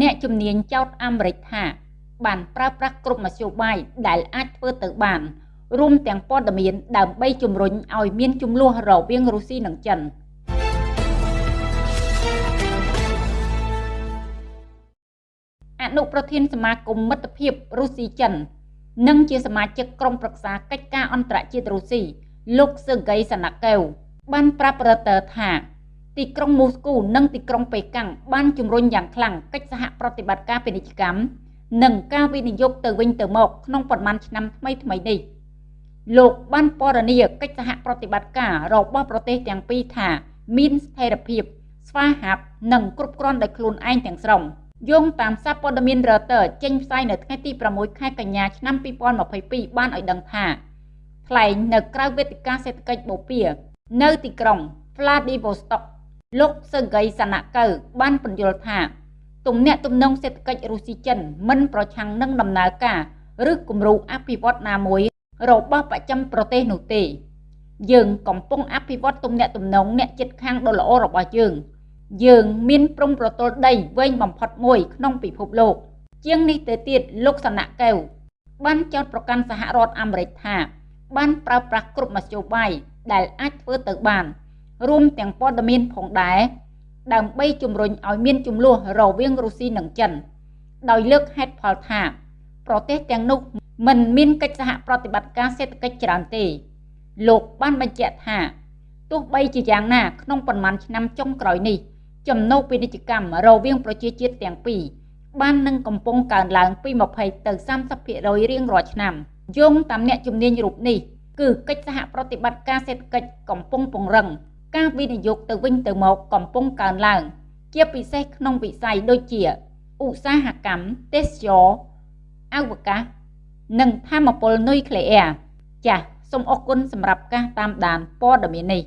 អ្នកជំនាញចោទអាមេរិកថា បានប្រើប្រាស់គ្រប់មធ្យោបាយដែលអាចធ្វើទៅបានរួមទាំងព័ត៌មានដើម្បីជំរុញឲ្យមានចំនួនរវាងរុស្ស៊ីនិងចិនអនុប្រធានសមាគមមិត្តភាពរុស្ស៊ីចិន និងជាសមាជិកក្រុមប្រឹក្សាកិច្ចការអន្តរជាតិរុស្ស៊ីលោកស៊ឺហ្គៃសាណាកែវបានប្រាប់រ៉ឺទ័រថា ទីក្រុងមូស្គូនិងទីក្រុងប៉េកាំងបានជំរុញយ៉ាងខ្លាំងកិច្ចសហប្រតិបត្តិការពាណិជ្ជកម្មនិងការវិនិយោគទៅវិញទៅមកក្នុងប៉ុន្មានឆ្នាំថ្មីថ្មីនេះលោកបានពណ៌នាកិច្ចសហប្រតិបត្តិការរបស់ប្រទេសទាំងពីរថាមានស្ថិរភាព ស្វាហាប់និងគ្រប់គ្រាន់ដោយខ្លួនឯងទាំងស្រុងយោងតាមសារព័ត៌មាន Reuters ចេញផ្សាយនៅថ្ងៃទី6ខែកញ្ញាឆ្នាំ2022បានឲ្យដឹងថាថ្លែងនៅក្រៅវេទិកាសេដ្ឋកិច្ចបូព៌ានៅទីក្រុង Vladivostok លោកស៊ឺហ្គីសាណាកៅបានពន្យល់ថា ទំនាក់ទំនងសេដ្ឋកិច្ចរុស្ស៊ីចិនមិនប្រឆាំងនឹងដំណើរការ ឬគំរូអភិវឌ្ឍណាមួយរបស់បច្ចឹមប្រទេសនោះទេ យើងកំពុងអភិវឌ្ឍទំនាក់ទំនងអ្នកជិតខាងដ៏ល្អរបស់យើង យើងមានព្រំប្រទល់ដីវែងបំផុតមួយក្នុងពិភពលោក ជាងនេះទៅទៀតលោកសណៈកែវបានចោទប្រកាន់សហរដ្ឋអាមេរិកថា បានប្រើប្រាស់គ្រប់មធ្យោបាយដែលអាចធ្វើទៅបាន រួមទាំងព័ត៌មានផងដែរដើម្បីជំរុញឲ្យមានចំនួនរវាងរុស្ស៊ីនិងចិន ដោយលើកហេតុផលថា ប្រទេសទាំងនោះមិនមានកិច្ចសហប្រតិបត្តិការសេដ្ឋកិច្ចច្រើនទេ លោកបានបញ្ជាក់ថាទោះបីជាយ៉ាងណាក្នុងប៉ុន្មានឆ្នាំចុងក្រោយនេះចំណូលពាណិជ្ជកម្មរវាងប្រជាជាតិទាំងពីរបាននឹងកំពុងកើនឡើងពី20ទៅ30%រៀងរាល់ឆ្នាំយោងតាមអ្នកជំនាញរូបនេះគឺកិច្ចសហប្រតិបត្តិការសេដ្ឋកិច្ចកំពុងពង្រឹង ការវិនិយោគទៅវិញទៅមកកំពុងកើនឡើង ជាពិសេសក្នុងវិស័យដូចជាឧស្សាហកម្មទេសចរអវកាស និងធម្មពលនុយក្លេអ៊ែរចាសសូមអរគុណសម្រាប់ការតាមដានព័ត៌មាននេះ